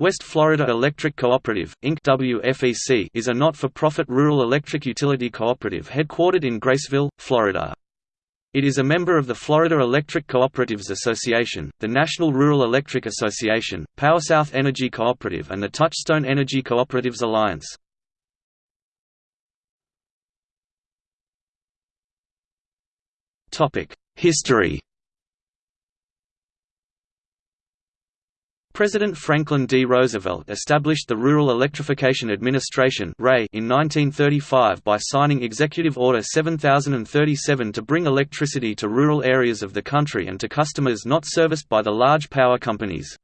West Florida Electric Cooperative, Inc. WFEC is a not-for-profit rural electric utility cooperative headquartered in Graceville, Florida. It is a member of the Florida Electric Cooperatives Association, the National Rural Electric Association, PowerSouth Energy Cooperative and the Touchstone Energy Cooperatives Alliance. History President Franklin D. Roosevelt established the Rural Electrification Administration in 1935 by signing Executive Order 7037 to bring electricity to rural areas of the country and to customers not serviced by the large power companies.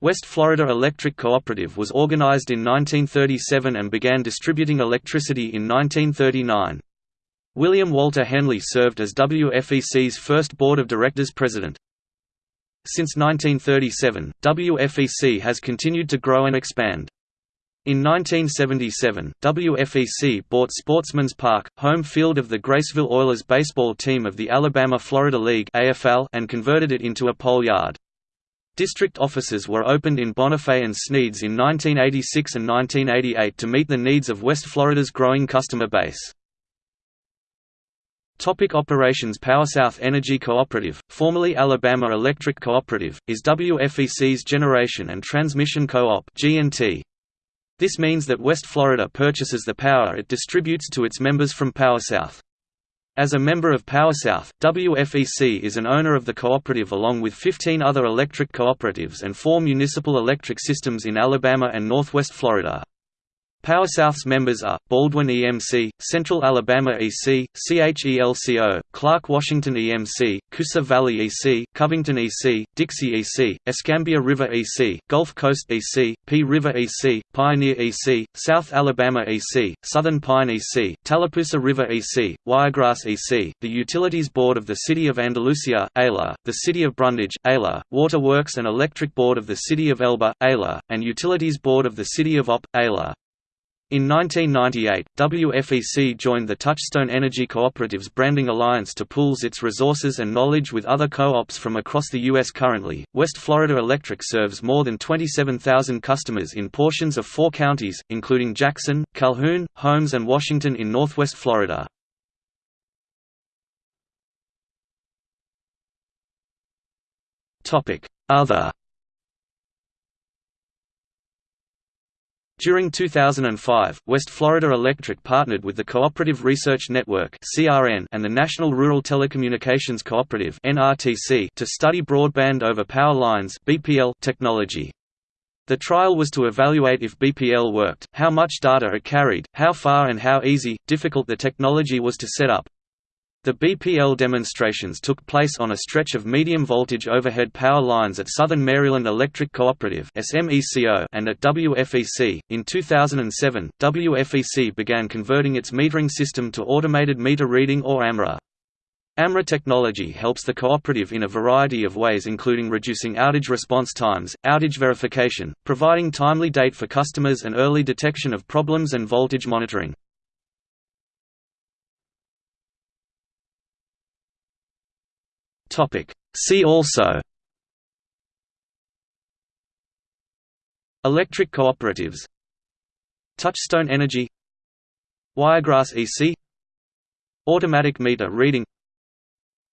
West Florida Electric Cooperative was organized in 1937 and began distributing electricity in 1939. William Walter Henley served as WFEC's first Board of Directors president. Since 1937, WFEC has continued to grow and expand. In 1977, WFEC bought Sportsman's Park, home field of the Graceville Oilers baseball team of the Alabama-Florida League and converted it into a pole yard. District offices were opened in Bonifay and Sneads in 1986 and 1988 to meet the needs of West Florida's growing customer base. Topic operations PowerSouth Energy Cooperative, formerly Alabama Electric Cooperative, is WFEC's Generation and Transmission Co-op This means that West Florida purchases the power it distributes to its members from PowerSouth. As a member of PowerSouth, WFEC is an owner of the cooperative along with 15 other electric cooperatives and four municipal electric systems in Alabama and northwest Florida. PowerSouth's members are, Baldwin EMC, Central Alabama EC, CHELCO, Clarke Washington EMC, Coosa Valley EC, Covington EC, Dixie EC, Escambia River EC, Gulf Coast EC, Pea River EC, Pioneer EC, South Alabama EC, Southern Pine EC, Tallapoosa River EC, Wiregrass EC, the Utilities Board of the City of Andalusia ALA, the City of Brundidge ALA, Water Works and Electric Board of the City of Elba ALA, and Utilities Board of the City of Opp ALA. In 1998, WFEC joined the Touchstone Energy Cooperatives Branding Alliance to pools its resources and knowledge with other co-ops from across the U.S. Currently, West Florida Electric serves more than 27,000 customers in portions of four counties, including Jackson, Calhoun, Holmes and Washington in northwest Florida. Other During 2005, West Florida Electric partnered with the Cooperative Research Network and the National Rural Telecommunications Cooperative to study broadband over power lines technology. The trial was to evaluate if BPL worked, how much data it carried, how far and how easy, difficult the technology was to set up. The BPL demonstrations took place on a stretch of medium-voltage overhead power lines at Southern Maryland Electric Cooperative and at WFEC. In 2007, WFEC began converting its metering system to automated meter reading or AMRA. AMRA technology helps the cooperative in a variety of ways including reducing outage response times, outage verification, providing timely date for customers and early detection of problems and voltage monitoring. Topic. See also Electric cooperatives Touchstone Energy Wiregrass EC Automatic meter reading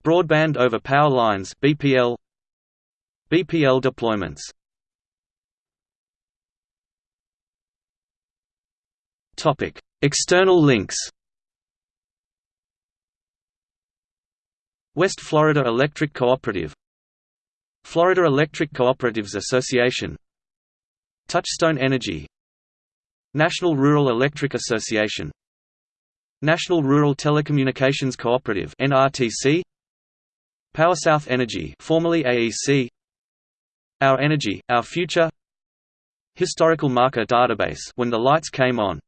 Broadband over power lines BPL BPL deployments Topic External links West Florida Electric Cooperative. Florida Electric Cooperatives Association. Touchstone Energy. National Rural Electric Association. National Rural Telecommunications Cooperative NRTC PowerSouth Energy formerly AEC Our Energy, Our Future. Historical Marker Database when the lights came on